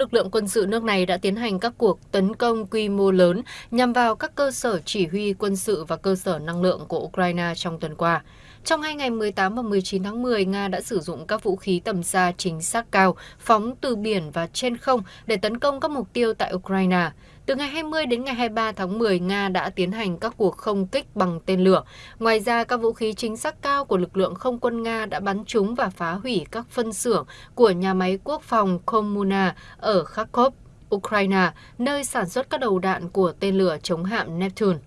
lực lượng quân sự nước này đã tiến hành các cuộc tấn công quy mô lớn nhằm vào các cơ sở chỉ huy quân sự và cơ sở năng lượng của Ukraine trong tuần qua. Trong hai ngày 18 và 19 tháng 10, Nga đã sử dụng các vũ khí tầm xa chính xác cao, phóng từ biển và trên không để tấn công các mục tiêu tại Ukraine. Từ ngày 20 đến ngày 23 tháng 10, Nga đã tiến hành các cuộc không kích bằng tên lửa. Ngoài ra, các vũ khí chính xác cao của lực lượng không quân Nga đã bắn trúng và phá hủy các phân xưởng của nhà máy quốc phòng Komuna ở Kharkov, Ukraine, nơi sản xuất các đầu đạn của tên lửa chống hạm Neptune.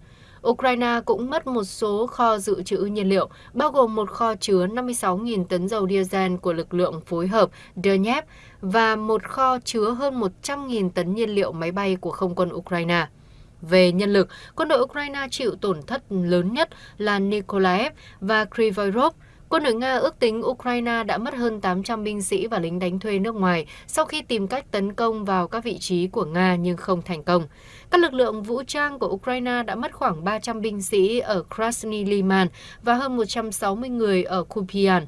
Ukraine cũng mất một số kho dự trữ nhiên liệu, bao gồm một kho chứa 56.000 tấn dầu diesel của lực lượng phối hợp Donetsk và một kho chứa hơn 100.000 tấn nhiên liệu máy bay của không quân Ukraine. Về nhân lực, quân đội Ukraine chịu tổn thất lớn nhất là Nikolaev và Kryvyi Quân đội Nga ước tính Ukraine đã mất hơn 800 binh sĩ và lính đánh thuê nước ngoài sau khi tìm cách tấn công vào các vị trí của Nga nhưng không thành công. Các lực lượng vũ trang của Ukraine đã mất khoảng 300 binh sĩ ở Krasny Liman và hơn 160 người ở Kupian.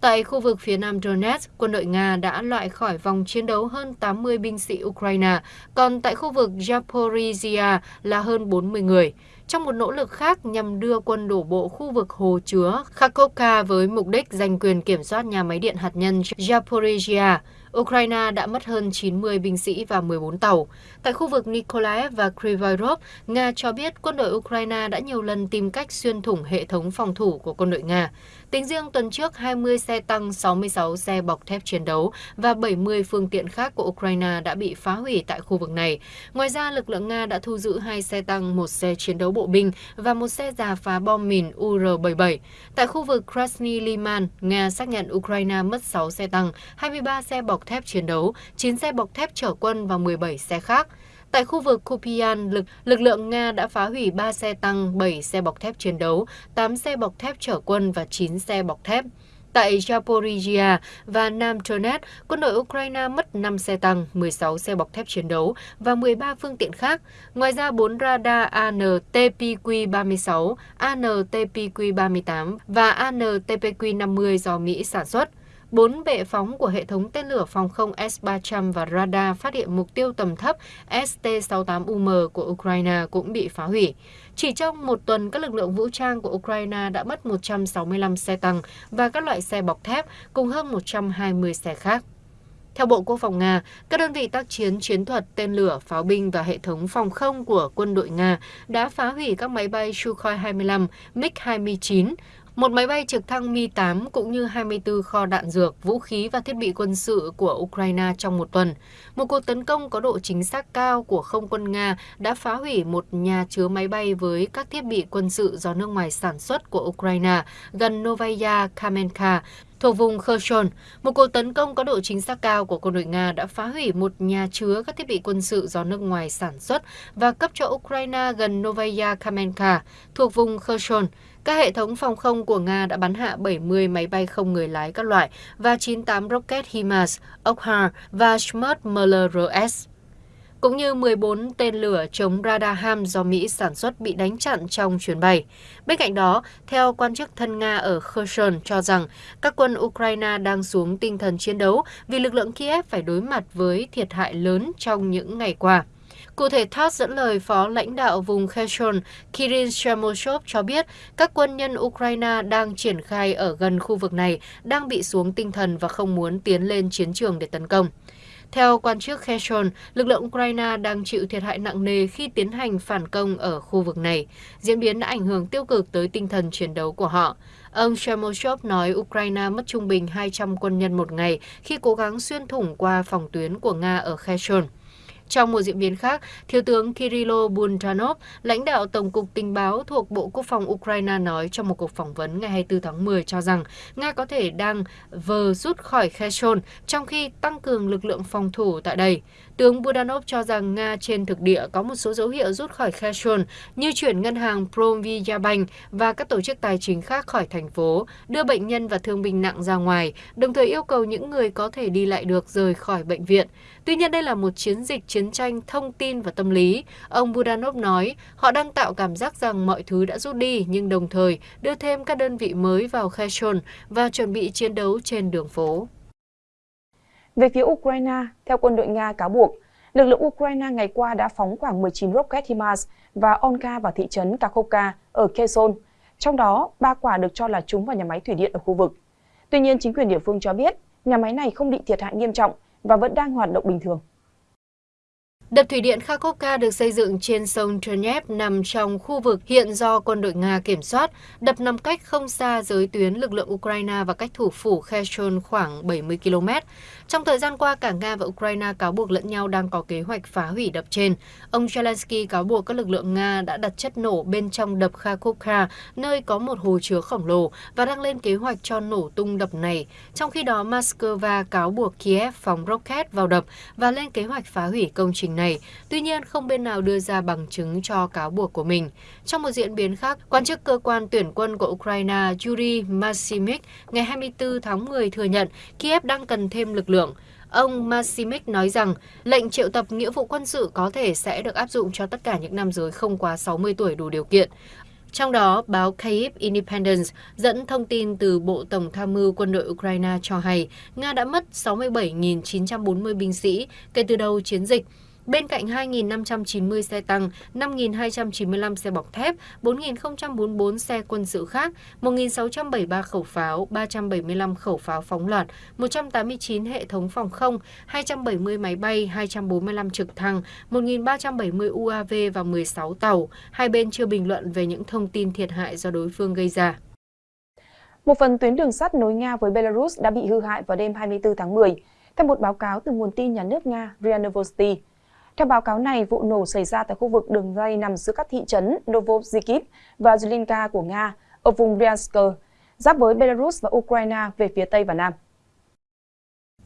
Tại khu vực phía nam Donetsk, quân đội Nga đã loại khỏi vòng chiến đấu hơn 80 binh sĩ Ukraine, còn tại khu vực Zaporizhia là hơn 40 người. Trong một nỗ lực khác nhằm đưa quân đổ bộ khu vực hồ chứa Kharkovka với mục đích giành quyền kiểm soát nhà máy điện hạt nhân Zaporizhia, Ukraine đã mất hơn 90 binh sĩ và 14 tàu. Tại khu vực Nikolaev và Kryvyi Nga cho biết quân đội Ukraine đã nhiều lần tìm cách xuyên thủng hệ thống phòng thủ của quân đội Nga. Tính riêng tuần trước, 20 xe tăng, 66 xe bọc thép chiến đấu và 70 phương tiện khác của Ukraine đã bị phá hủy tại khu vực này. Ngoài ra, lực lượng Nga đã thu giữ hai xe tăng, một xe chiến đấu bộ binh và một xe giả phá bom mìn UR-77. Tại khu vực Krasny Liman, Nga xác nhận Ukraine mất 6 xe tăng, 23 xe bọc thép chiến đấu, 9 xe bọc thép chở quân và 17 xe khác. Tại khu vực Kupian, lực, lực lượng Nga đã phá hủy 3 xe tăng, 7 xe bọc thép chiến đấu, 8 xe bọc thép chở quân và 9 xe bọc thép. Tại Zaporizhia và Nam Donetsk, quân đội Ukraine mất 5 xe tăng, 16 xe bọc thép chiến đấu và 13 phương tiện khác. Ngoài ra, 4 radar ANTPQ-36, ANTPQ-38 và ANTPQ-50 do Mỹ sản xuất. Bốn bệ phóng của hệ thống tên lửa phòng không S-300 và radar phát hiện mục tiêu tầm thấp ST-68UM của Ukraine cũng bị phá hủy. Chỉ trong một tuần, các lực lượng vũ trang của Ukraine đã mất 165 xe tăng và các loại xe bọc thép cùng hơn 120 xe khác. Theo Bộ Quốc phòng Nga, các đơn vị tác chiến chiến thuật, tên lửa, pháo binh và hệ thống phòng không của quân đội Nga đã phá hủy các máy bay Sukhoi 25, MiG-29, một máy bay trực thăng Mi-8 cũng như 24 kho đạn dược, vũ khí và thiết bị quân sự của Ukraine trong một tuần. Một cuộc tấn công có độ chính xác cao của không quân Nga đã phá hủy một nhà chứa máy bay với các thiết bị quân sự do nước ngoài sản xuất của Ukraine gần Novaya Kamenka, thuộc vùng Kherson, một cuộc tấn công có độ chính xác cao của quân đội Nga đã phá hủy một nhà chứa các thiết bị quân sự do nước ngoài sản xuất và cấp cho Ukraine gần Novaya Kamenka, thuộc vùng Kherson. Các hệ thống phòng không của Nga đã bắn hạ 70 máy bay không người lái các loại và 98 rocket HIMARS, Okhar và Smart MLRS cũng như 14 tên lửa chống radar HAM do Mỹ sản xuất bị đánh chặn trong chuyến bay. Bên cạnh đó, theo quan chức thân Nga ở Kherson cho rằng các quân Ukraine đang xuống tinh thần chiến đấu vì lực lượng Kiev phải đối mặt với thiệt hại lớn trong những ngày qua. Cụ thể, TASS dẫn lời phó lãnh đạo vùng Kherson Kirill Shemoshov cho biết các quân nhân Ukraine đang triển khai ở gần khu vực này đang bị xuống tinh thần và không muốn tiến lên chiến trường để tấn công. Theo quan chức Kherson, lực lượng Ukraine đang chịu thiệt hại nặng nề khi tiến hành phản công ở khu vực này. Diễn biến đã ảnh hưởng tiêu cực tới tinh thần chiến đấu của họ. Ông Shemoshov nói Ukraine mất trung bình 200 quân nhân một ngày khi cố gắng xuyên thủng qua phòng tuyến của Nga ở Kherson. Trong một diễn biến khác, Thiếu tướng Kirilo buntanov lãnh đạo Tổng cục Tình báo thuộc Bộ Quốc phòng Ukraine nói trong một cuộc phỏng vấn ngày 24 tháng 10 cho rằng Nga có thể đang vờ rút khỏi Kherson trong khi tăng cường lực lượng phòng thủ tại đây. Tướng Budanov cho rằng Nga trên thực địa có một số dấu hiệu rút khỏi Kherson như chuyển ngân hàng promvyabank và các tổ chức tài chính khác khỏi thành phố, đưa bệnh nhân và thương binh nặng ra ngoài, đồng thời yêu cầu những người có thể đi lại được rời khỏi bệnh viện. Tuy nhiên đây là một chiến dịch chiến tranh thông tin và tâm lý. Ông Budanov nói họ đang tạo cảm giác rằng mọi thứ đã rút đi nhưng đồng thời đưa thêm các đơn vị mới vào Kherson và chuẩn bị chiến đấu trên đường phố. Về phía Ukraine, theo quân đội Nga cáo buộc, lực lượng Ukraine ngày qua đã phóng khoảng 19 rocket HIMARS và Onka vào thị trấn Kakhovka ở Kherson, trong đó ba quả được cho là trúng vào nhà máy thủy điện ở khu vực. Tuy nhiên, chính quyền địa phương cho biết nhà máy này không bị thiệt hại nghiêm trọng và vẫn đang hoạt động bình thường. Đập thủy điện Kharkovka được xây dựng trên sông Chernev nằm trong khu vực hiện do quân đội Nga kiểm soát. Đập nằm cách không xa giới tuyến lực lượng Ukraine và cách thủ phủ Kherson khoảng 70 km. Trong thời gian qua, cả Nga và Ukraine cáo buộc lẫn nhau đang có kế hoạch phá hủy đập trên. Ông Zelensky cáo buộc các lực lượng Nga đã đặt chất nổ bên trong đập Kharkovka, nơi có một hồ chứa khổng lồ, và đang lên kế hoạch cho nổ tung đập này. Trong khi đó, Moscow cáo buộc Kiev phóng rocket vào đập và lên kế hoạch phá hủy công trình này. Tuy nhiên, không bên nào đưa ra bằng chứng cho cáo buộc của mình. Trong một diễn biến khác, quan chức cơ quan tuyển quân của Ukraine Yuri Masimik ngày 24 tháng 10 thừa nhận Kiev đang cần thêm lực lượng. Ông Masimik nói rằng lệnh triệu tập nghĩa vụ quân sự có thể sẽ được áp dụng cho tất cả những nam giới không quá 60 tuổi đủ điều kiện. Trong đó, báo Kyiv Independence dẫn thông tin từ Bộ Tổng tham mưu quân đội Ukraine cho hay Nga đã mất 67.940 binh sĩ kể từ đầu chiến dịch Bên cạnh 2.590 xe tăng, 5.295 xe bọc thép, 4.044 xe quân sự khác, 1.673 khẩu pháo, 375 khẩu pháo phóng loạt, 189 hệ thống phòng không, 270 máy bay, 245 trực thăng, 1.370 UAV và 16 tàu. Hai bên chưa bình luận về những thông tin thiệt hại do đối phương gây ra. Một phần tuyến đường sắt nối Nga với Belarus đã bị hư hại vào đêm 24 tháng 10, theo một báo cáo từ nguồn tin nhà nước Nga RIA Novosti. Theo báo cáo này, vụ nổ xảy ra tại khu vực đường dây nằm giữa các thị trấn Novosibirsk và Zhilynka của Nga ở vùng Bryansk, giáp với Belarus và Ukraine về phía Tây và Nam.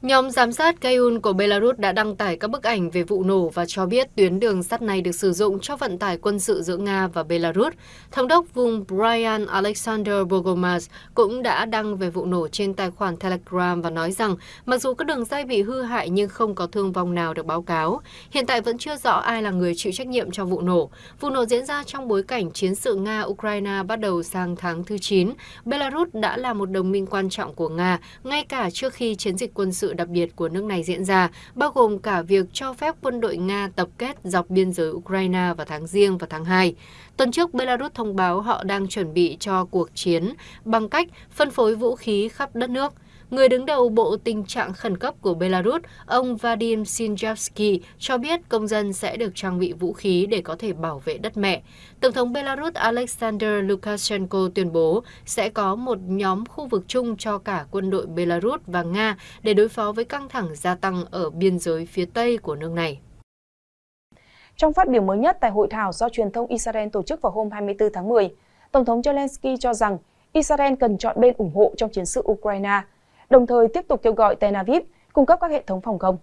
Nhóm giám sát Kayun của Belarus đã đăng tải các bức ảnh về vụ nổ và cho biết tuyến đường sắt này được sử dụng cho vận tải quân sự giữa Nga và Belarus. Thống đốc vùng Brian Alexander Bogomaz cũng đã đăng về vụ nổ trên tài khoản Telegram và nói rằng mặc dù các đường dây bị hư hại nhưng không có thương vong nào được báo cáo. Hiện tại vẫn chưa rõ ai là người chịu trách nhiệm cho vụ nổ. Vụ nổ diễn ra trong bối cảnh chiến sự Nga-Ukraine bắt đầu sang tháng thứ 9. Belarus đã là một đồng minh quan trọng của Nga, ngay cả trước khi chiến dịch quân sự đặc biệt của nước này diễn ra, bao gồm cả việc cho phép quân đội Nga tập kết dọc biên giới Ukraine vào tháng riêng và tháng 2. Tuần trước, Belarus thông báo họ đang chuẩn bị cho cuộc chiến bằng cách phân phối vũ khí khắp đất nước. Người đứng đầu Bộ Tình trạng Khẩn cấp của Belarus, ông Vadim Sinjavsky, cho biết công dân sẽ được trang bị vũ khí để có thể bảo vệ đất mẹ. Tổng thống Belarus Alexander Lukashenko tuyên bố sẽ có một nhóm khu vực chung cho cả quân đội Belarus và Nga để đối phó với căng thẳng gia tăng ở biên giới phía Tây của nước này. Trong phát biểu mới nhất tại hội thảo do truyền thông Israel tổ chức vào hôm 24 tháng 10, Tổng thống Zelensky cho rằng Israel cần chọn bên ủng hộ trong chiến sự Ukraine đồng thời tiếp tục kêu gọi Tel Aviv cung cấp các hệ thống phòng không.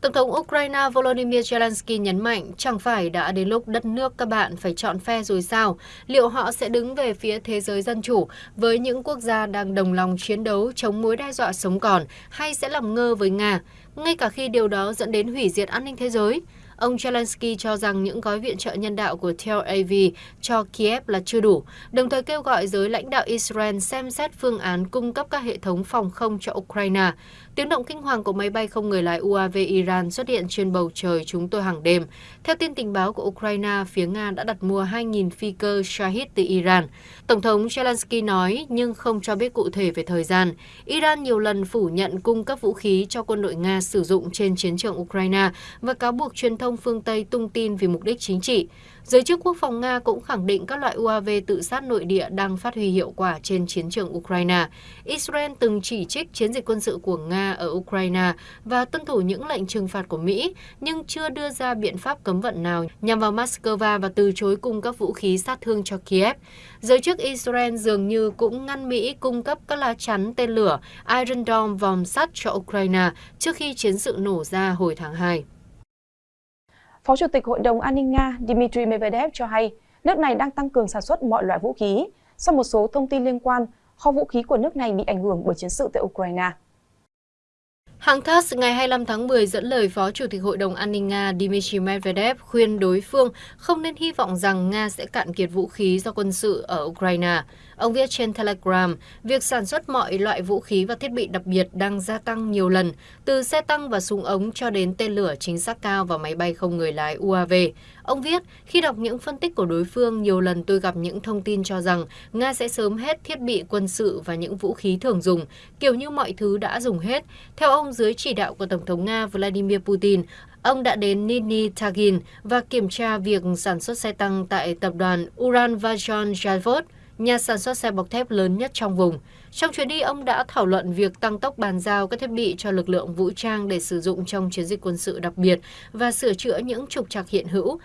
Tổng thống Ukraine Volodymyr Zelensky nhấn mạnh chẳng phải đã đến lúc đất nước các bạn phải chọn phe rồi sao? Liệu họ sẽ đứng về phía thế giới dân chủ với những quốc gia đang đồng lòng chiến đấu chống mối đe dọa sống còn hay sẽ làm ngơ với Nga, ngay cả khi điều đó dẫn đến hủy diệt an ninh thế giới? Ông Zelensky cho rằng những gói viện trợ nhân đạo của Tel Aviv cho Kiev là chưa đủ, đồng thời kêu gọi giới lãnh đạo Israel xem xét phương án cung cấp các hệ thống phòng không cho Ukraine. Tiếng động kinh hoàng của máy bay không người lái UAV Iran xuất hiện trên bầu trời chúng tôi hàng đêm. Theo tin tình báo của Ukraine, phía Nga đã đặt mua 2.000 phi cơ Shahid từ Iran. Tổng thống Zelensky nói nhưng không cho biết cụ thể về thời gian. Iran nhiều lần phủ nhận cung cấp vũ khí cho quân đội Nga sử dụng trên chiến trường Ukraine và cáo buộc truyền thông phương Tây tung tin vì mục đích chính trị. Giới chức quốc phòng Nga cũng khẳng định các loại UAV tự sát nội địa đang phát huy hiệu quả trên chiến trường Ukraine. Israel từng chỉ trích chiến dịch quân sự của Nga ở Ukraine và tuân thủ những lệnh trừng phạt của Mỹ, nhưng chưa đưa ra biện pháp cấm vận nào nhằm vào Moscow và từ chối cung cấp vũ khí sát thương cho Kiev. Giới chức Israel dường như cũng ngăn Mỹ cung cấp các lá chắn tên lửa Iron Dome vòng sắt cho Ukraine trước khi chiến sự nổ ra hồi tháng 2. Phó Chủ tịch Hội đồng An ninh Nga Dmitry Medvedev cho hay, nước này đang tăng cường sản xuất mọi loại vũ khí sau một số thông tin liên quan, kho vũ khí của nước này bị ảnh hưởng bởi chiến sự tại Ukraine. Hãng TASS ngày 25 tháng 10 dẫn lời Phó Chủ tịch Hội đồng An ninh Nga Dmitry Medvedev khuyên đối phương không nên hy vọng rằng Nga sẽ cạn kiệt vũ khí do quân sự ở Ukraine. Ông viết trên Telegram, việc sản xuất mọi loại vũ khí và thiết bị đặc biệt đang gia tăng nhiều lần, từ xe tăng và súng ống cho đến tên lửa chính xác cao và máy bay không người lái UAV. Ông viết, khi đọc những phân tích của đối phương, nhiều lần tôi gặp những thông tin cho rằng Nga sẽ sớm hết thiết bị quân sự và những vũ khí thường dùng, kiểu như mọi thứ đã dùng hết. Theo ông, dưới chỉ đạo của Tổng thống Nga Vladimir Putin, ông đã đến Nizhny Tagil và kiểm tra việc sản xuất xe tăng tại tập đoàn Uran Vajon Javod nhà sản xuất xe bọc thép lớn nhất trong vùng. Trong chuyến đi, ông đã thảo luận việc tăng tốc bàn giao các thiết bị cho lực lượng vũ trang để sử dụng trong chiến dịch quân sự đặc biệt và sửa chữa những trục trặc hiện hữu.